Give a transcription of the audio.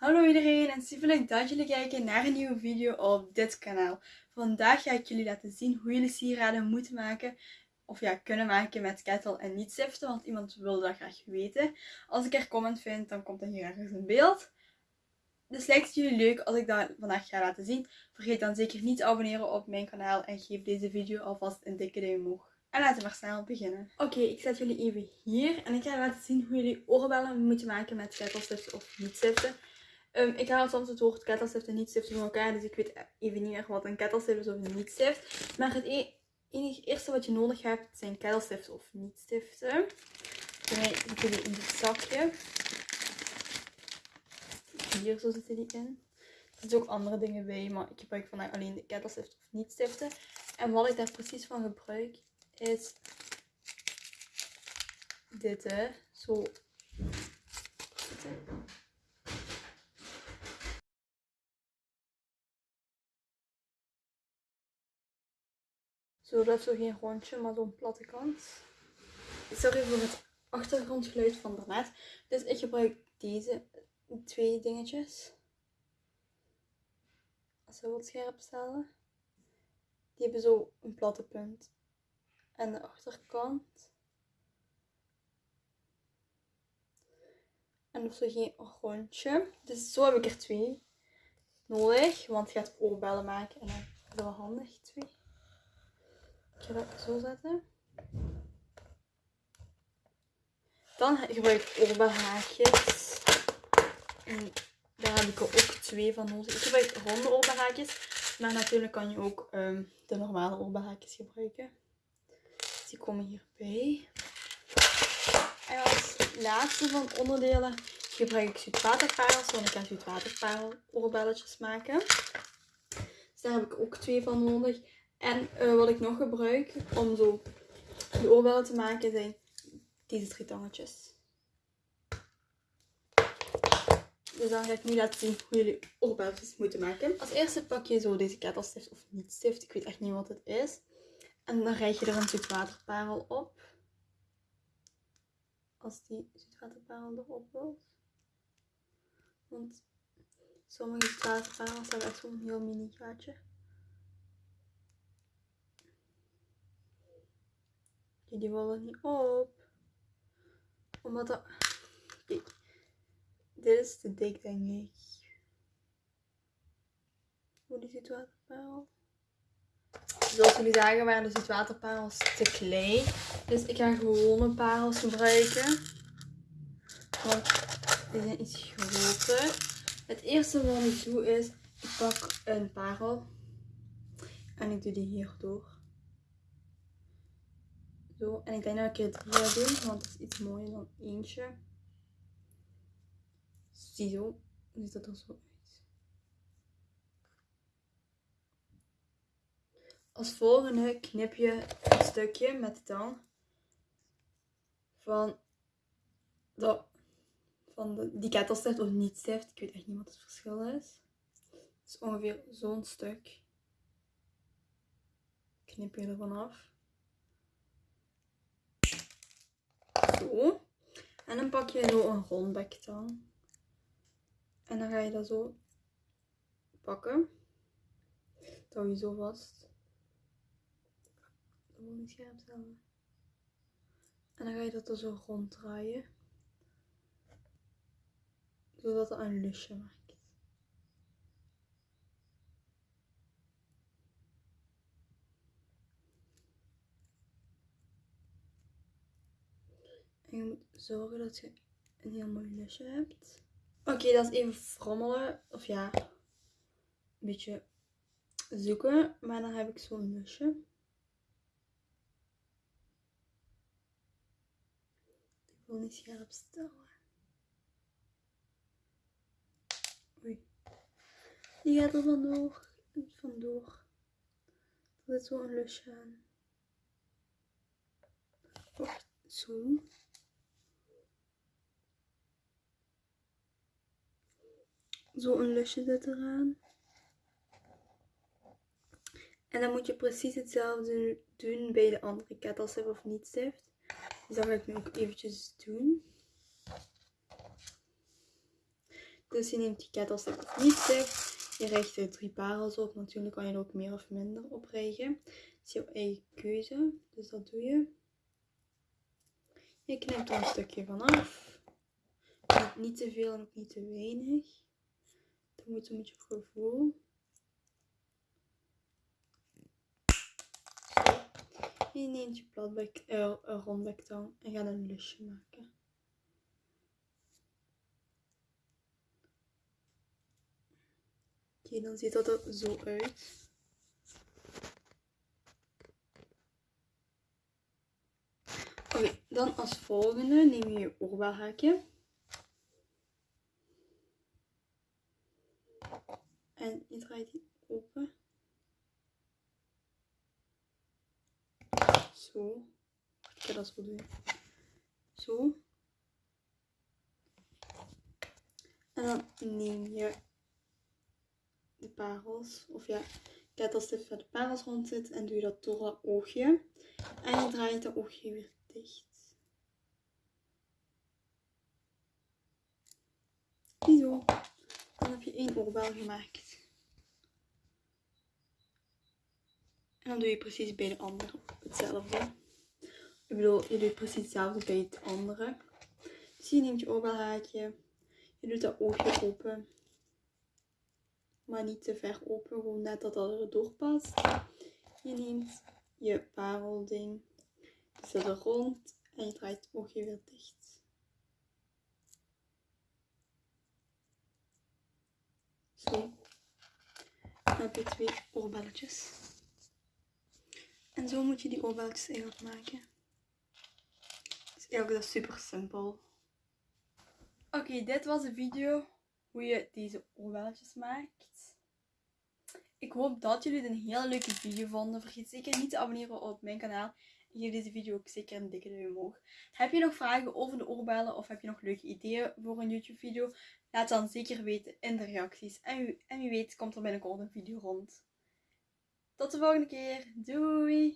Hallo iedereen en super leuk dat jullie kijken naar een nieuwe video op dit kanaal. Vandaag ga ik jullie laten zien hoe jullie sieraden moeten maken of ja, kunnen maken met kettle en niet stiften, want iemand wil dat graag weten. Als ik er comment vind, dan komt dat hier ergens in beeld. Dus lijkt het jullie leuk als ik dat vandaag ga laten zien? Vergeet dan zeker niet te abonneren op mijn kanaal en geef deze video alvast een dikke duim omhoog. En laten we maar snel beginnen. Oké, ik zet jullie even hier en ik ga laten zien hoe jullie oorbellen moeten maken met kettelstiften of niet stiften. Um, ik haal soms het woord kettelstift en niet stiften van elkaar, dus ik weet even niet meer wat een kettelstift is of een niet stift. Maar het e enige eerste wat je nodig hebt zijn kettelstiften of niet stiften. Mij zitten die in dit zakje. Hier zo zitten die in. Er zitten ook andere dingen bij, maar ik gebruik vandaag alleen de kettelstift of niet stiften. En wat ik daar precies van gebruik is dit, hè. Zo. Zo, dat is zo geen rondje, maar zo'n platte kant. Sorry voor het achtergrondgeluid van daarnet. Dus ik gebruik deze twee dingetjes. Als we wat scherp stellen. Die hebben zo een platte punt. En de achterkant. En of zo geen rondje. Dus zo heb ik er twee nodig. Want je gaat oorbellen maken. En dan is dat wel handig, twee. Ik ga dat zo zetten. Dan gebruik ik oorbelhaakjes. En daar heb ik er ook twee van nodig. Ik gebruik ronde oorbelhaakjes. Maar natuurlijk kan je ook um, de normale oorbelhaakjes gebruiken. Dus die komen hierbij. En als laatste van onderdelen gebruik ik zoetwaterparels. Want ik ga zoetwaterparel oorbelletjes maken. Dus daar heb ik ook twee van nodig. En uh, wat ik nog gebruik om zo de oorbellen te maken zijn deze drie tangetjes. Dus dan ga ik nu laten zien hoe jullie oorbelletjes moeten maken. Als eerste pak je zo deze kettelstift of niet stift. Ik weet echt niet wat het is. En dan rijg je er een zoetwaterparel op. Als die zoetwaterparel erop wil. Want sommige zoetwaterparels hebben echt zo'n heel mini gaatje. Die willen niet op. Omdat dat... Kijk. Dit is te dik, denk ik. Hoe die zoetwaterparel. Zoals jullie zagen waren de zoetwaterparels te klein. Dus ik ga gewone parels gebruiken. Want die zijn iets groter. Het eerste wat ik doe is, ik pak een parel. En ik doe die hier door. Zo, en ik denk dat ik er drie ga doen, want het is iets mooier dan eentje. Ziezo, ziet dat er zo uit. Als volgende knip je een stukje met de tang van, de, van de, die kettelstift of niet stift. Ik weet echt niet wat het verschil is. Het is ongeveer zo'n stuk. Knip je ervan af. En dan pak je zo een rondbek dan. En dan ga je dat zo pakken. Dat hou je zo vast. Dat niet scherp. En dan ga je dat er zo ronddraaien. Zodat het een lusje maakt. En je moet zorgen dat je een heel mooi lusje hebt. Oké, dat is even frommelen. Of ja, een beetje zoeken. Maar dan heb ik zo'n lusje. Ik wil niet scherp stellen. Oei. Die gaat er vandoor. Vandoor. Er zit zo een lusje aan. Zo. Zo een lusje zit eraan. En dan moet je precies hetzelfde doen bij de andere kettelstift of niet stift. Dus dat ga ik nu ook eventjes doen. Dus je neemt die kettelstick of niet stick. Je richt er drie parels op. Natuurlijk kan je er ook meer of minder op richten. Het is jouw eigen keuze. Dus dat doe je. Je knijpt er een stukje vanaf. Niet te veel en ook niet te weinig. Dat moet beetje op gevoel. Je neemt je platbek, uh, een rondbektang en gaat een lusje maken. Oké, dan ziet dat er zo uit. Oké, dan als volgende neem je je oorbelhaakje. En je draait die open. Zo. Ik ga dat zo doen. Zo. En dan neem je de parels, of ja, kettelstift waar de parels rond zit en doe je dat door dat oogje. En je draait dat oogje weer dicht. Zo. Dan heb je één oorbel gemaakt. En dan doe je precies bij de andere hetzelfde. Ik bedoel, je doet precies hetzelfde bij het andere. Dus je neemt je oorbelhaakje. Je doet dat oogje open. Maar niet te ver open, gewoon net dat dat er doorpast. Je neemt je parelding. Je zet er rond en je draait het oogje weer dicht. Zo. Dan heb je twee oorbelletjes. En zo moet je die oorbelletjes eigenlijk maken. Dus eigenlijk dat super simpel. Oké, dit was de video hoe je deze oorbelletjes maakt. Ik hoop dat jullie het een hele leuke video vonden. Vergeet zeker niet te abonneren op mijn kanaal. Geef deze video ook zeker een dikke duim omhoog. Heb je nog vragen over de oorbellen of heb je nog leuke ideeën voor een YouTube video? Laat dan zeker weten in de reacties. En, en wie weet komt er binnenkort een video rond. Tot de volgende keer. Doei!